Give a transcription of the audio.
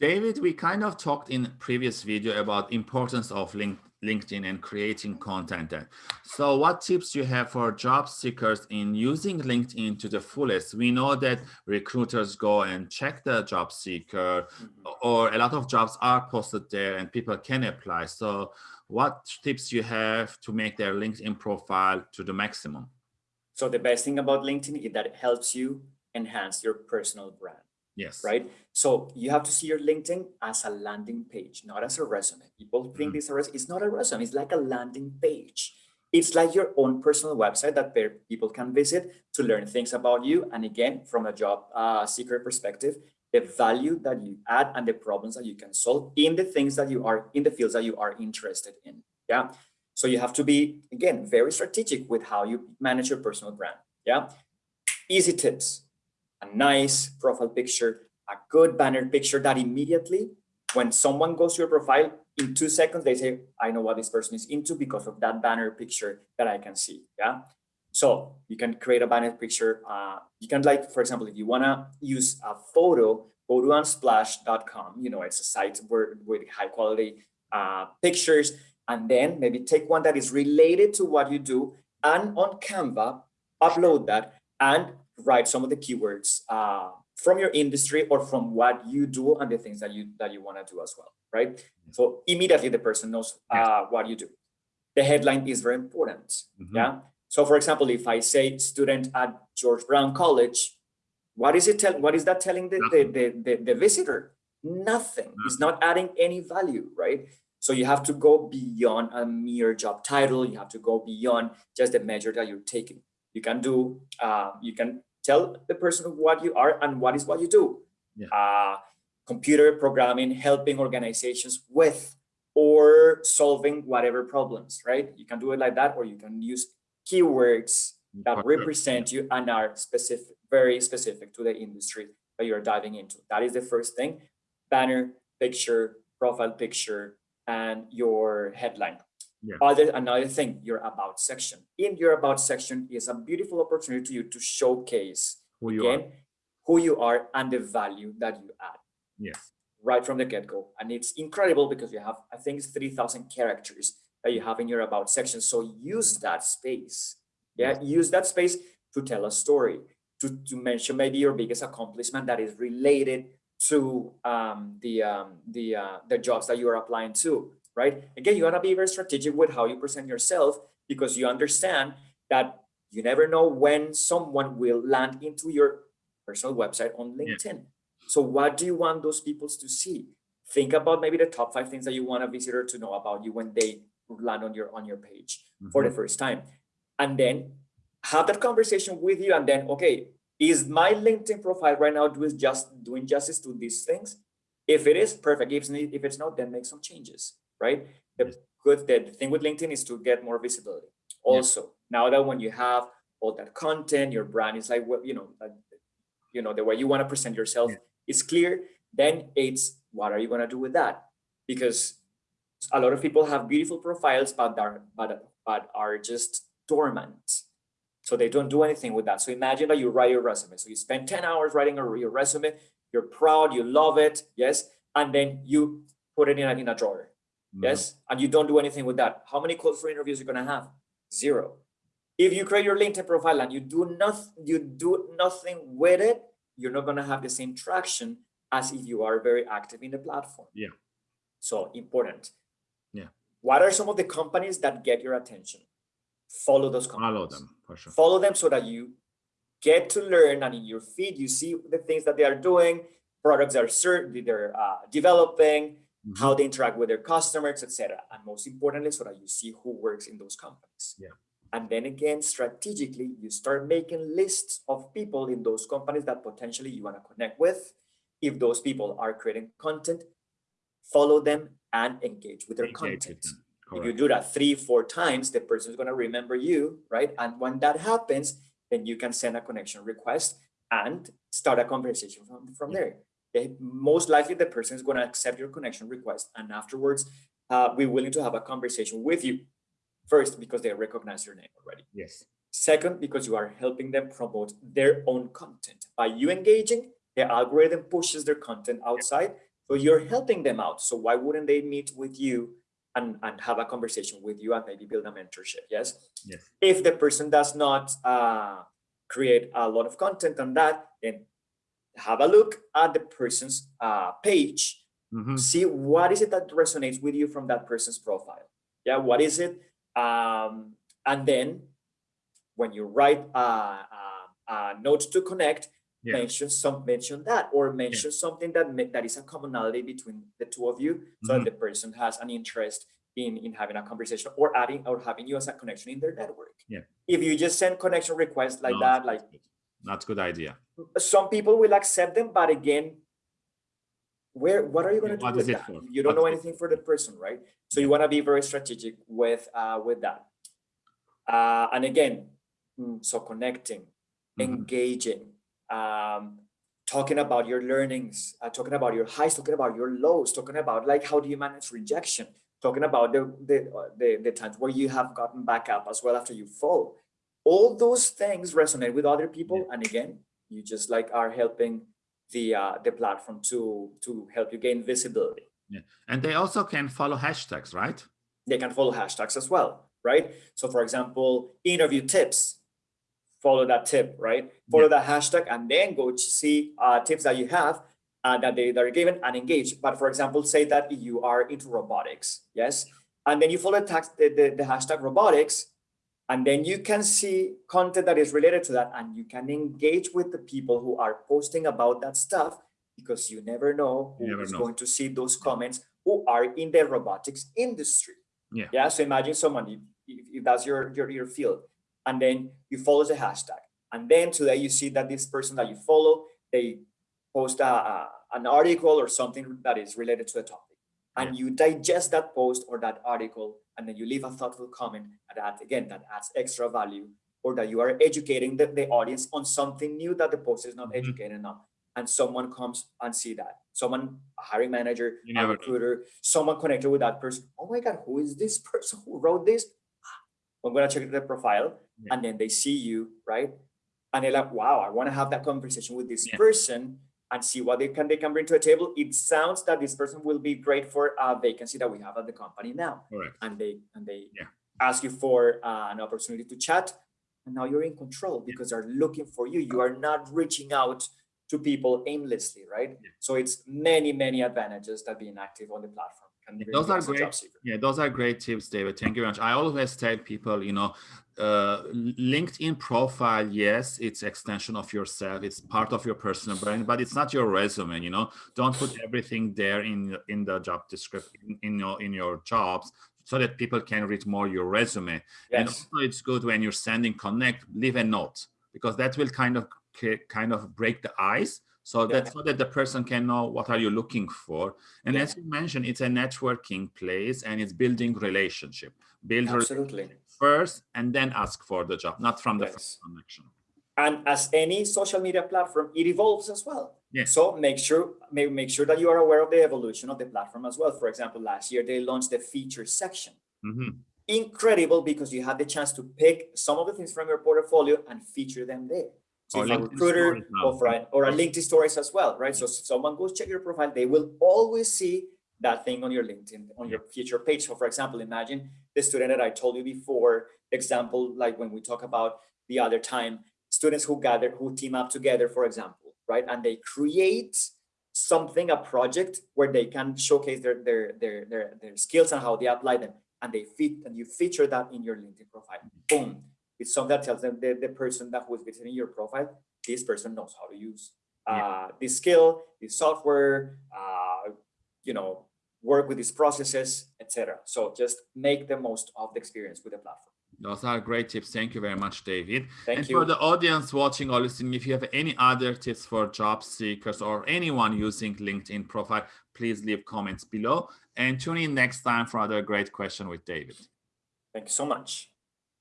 David, we kind of talked in previous video about importance of link, LinkedIn and creating content. There. So what tips do you have for job seekers in using LinkedIn to the fullest? We know that recruiters go and check the job seeker mm-hmm. or a lot of jobs are posted there and people can apply. So what tips you have to make their LinkedIn profile to the maximum? So the best thing about LinkedIn is that it helps you enhance your personal brand. Yes. Right. So you have to see your LinkedIn as a landing page, not as a resume. People think mm. this is it's not a resume. It's like a landing page. It's like your own personal website that people can visit to learn things about you. And again, from a job uh, seeker perspective, the value that you add and the problems that you can solve in the things that you are in the fields that you are interested in. Yeah. So you have to be, again, very strategic with how you manage your personal brand. Yeah. Easy tips a nice profile picture, a good banner picture that immediately when someone goes to your profile in two seconds, they say, I know what this person is into because of that banner picture that I can see. Yeah. So you can create a banner picture. Uh, you can like, for example, if you want to use a photo, go to unsplash.com. You know, it's a site where with high quality uh, pictures, and then maybe take one that is related to what you do and on Canva, upload that and write some of the keywords uh, from your industry or from what you do and the things that you that you want to do as well, right? So immediately the person knows uh, what you do. The headline is very important. Mm -hmm. Yeah. So for example, if I say student at George Brown College, what is it tell? What is that telling the the, the, the, the visitor? Nothing. Nothing. It's not adding any value, right? So you have to go beyond a mere job title. You have to go beyond just the measure that you're taking you can do uh, you can tell the person what you are and what is what you do. Yeah. uh, computer programming helping organizations with or solving whatever problems right? You can do it like that or you can use keywords that represent you and are specific very specific to the industry that you're diving into. That is the first thing. Banner picture profile picture and your headline yeah. Other another thing, your about section. In your about section is a beautiful opportunity to you to showcase who you again, are. who you are and the value that you add. Yes. Right from the get-go. And it's incredible because you have, I think it's 3,000 characters that you have in your about section. So use that space. Yeah, yes. use that space to tell a story, to, to mention maybe your biggest accomplishment that is related to um, the um, the uh, the jobs that you are applying to right? Again, you want to be very strategic with how you present yourself because you understand that you never know when someone will land into your personal website on LinkedIn. Yeah. So what do you want those people to see? Think about maybe the top five things that you want a visitor to know about you when they land on your on your page mm -hmm. for the mm-hmm. first time. And then have that conversation with you and then, okay, is my LinkedIn profile right now doing just doing justice to these things? If it is, perfect. If, if it's not, then make some changes right? The good the thing with LinkedIn is to get more visibility. Also, yeah. now that when you have all that content, your brand is like what you know, uh, you know the way you want to present yourself yeah. is clear. Then it's what are you going to do with that? Because a lot of people have beautiful profiles, but are but but are just dormant. So they don't do anything with that. So imagine that you write your resume. So you spend 10 hours writing a, your resume, you're proud, you love it, yes, and then you put it in in a drawer Mm-hmm. yes? And you don't do anything with that. How many calls for interviews you're going to have? Zero. If you create your linkedin profile and you do nothing you do nothing with it you're not going to have the same traction as if you are very active in the platform. Yeah. So important. Yeah. What are some of the companies that get your attention? Follow those companies. Follow them for sure. Follow them so that you get to learn and in your feed you see the things that they are doing products are certain they're uh, developing. How they interact with their customers, etc. And most importantly, so that you see who works in those companies. Yeah. And then again, strategically, you start making lists of people in those companies that potentially you want to connect with. If those people are creating content, follow them and engage with their engage content. With if you do that three, four times, the person is going to remember you, right? And when that happens, then you can send a connection request and start a conversation from, from yeah. there most likely the person is going to accept your connection request and afterwards uh, we're willing to have a conversation with you first because they recognize your name already yes second because you are helping them promote their own content by you engaging the algorithm pushes their content outside So you're helping them out. So why wouldn't they meet with you and, and have a conversation with you and maybe build a mentorship? Yes. Yes. If the person does not uh, create a lot of content on that, then have a look at the person's uh, page, Mhm. see what is it that resonates with you from that person's profile. Yeah, what is it? Um, and then when you write a, a, a note to connect, Yeah. mention some mention that or mention something that that is a commonality between the two of you so Mhm. that the person has an interest in in having a conversation or adding or having you as a connection in their network Yeah. if you just send connection requests like No, that like. That's a good idea. some people will accept them but again where what are you going to do with that for? you don't What know anything for the person right so you want to be very strategic with uh with that uh and again mm, so connecting Mhm. engaging um talking about your learnings uh, talking about your highs talking about your lows talking about like how do you manage rejection talking about the the uh, the, the times where you have gotten back up as well after you fall all those things resonate with other people and again you just like are helping the uh the platform to to help you gain visibility yeah And they also can follow hashtags, right? they can follow hashtags as well, right? So for example, interview tips, follow that tip, right? Follow that hashtag and then go to see uh, tips that you have uh, that they that are given and engage. But for example, say that you are into robotics, yes? And then you follow the, the, the hashtag robotics, and then you can see content that is related to that and you can engage with the people who are posting about that stuff because you never know who never is know. going to see those comments who are in the robotics industry. Yeah. Yeah. So imagine someone, if, if that's your, your, your field, and then you follow the hashtag. And then today you see that this person that you follow, they post a, a- an article or something that is related to a topic. And you digest that post or that article, and then you leave a thoughtful comment that again, that adds extra value or that you are educating the, the audience on something new that the post is not Mhm. educated on. And someone comes and see that. Someone, a hiring manager, You a never know. recruiter, someone connected with that person. Oh my God, who is this person who wrote this? I'm gonna check their profile Yeah. and then they see you, right? And they're like, wow, I want to have that conversation with this Yeah. person and see what they can they can bring to the table. It sounds that this person will be great for a vacancy that we have at the company now. Correct. And they and they Yeah. ask you for uh, an opportunity to chat, and now you're in control because they're looking for you. You are not reaching out to people aimlessly, right? Yeah. So it's many many advantages that being active on the platform Those are great. Yeah, those are great tips, David. Thank you very much. I always tell people, you know, uh, LinkedIn profile, yes, it's extension of yourself. It's part of your personal brand, but it's not your resume. You know, don't put everything there in in the job description in your in your jobs so that people can read more your resume. And also, it's good when you're sending connect, leave a note because that will kind of kind of break the ice. So that Yeah. so that the person can know what are you looking for. And Yeah. as you mentioned, it's a networking place and it's building relationship. Build Absolutely. relationship first and then ask for the job, not from the Yes. first connection. And as any social media platform, it evolves as well. Yes. So make sure make, make sure that you are aware of the evolution of the platform as well. For example, last year they launched the feature section. Mhm. Incredible because you had the chance to pick some of the things from your portfolio and feature them there. So Or recruiter or, for a, or a LinkedIn stories as well, right? So someone goes check your profile, they will always see that thing on your LinkedIn, on your feature page. So for example, imagine the student that I told you before, example, like when we talk about the other time, students who gather, who team up together, for example, right? And they create something, a project where they can showcase their, their, their, their, their skills and how they apply them. And they fit, and you feature that in your LinkedIn profile. Boom. It's something that tells them the, the person that was visiting your profile, this person knows how to use uh, this skill, this software, uh, you know, work with these processes, etc. So just make the most of the experience with the platform. Those are great tips. Thank you very much, David. Thank and you. for the audience watching or listening, if you have any other tips for job seekers or anyone using LinkedIn profile, please leave comments below and tune in next time for another great question with David. Thank you so much.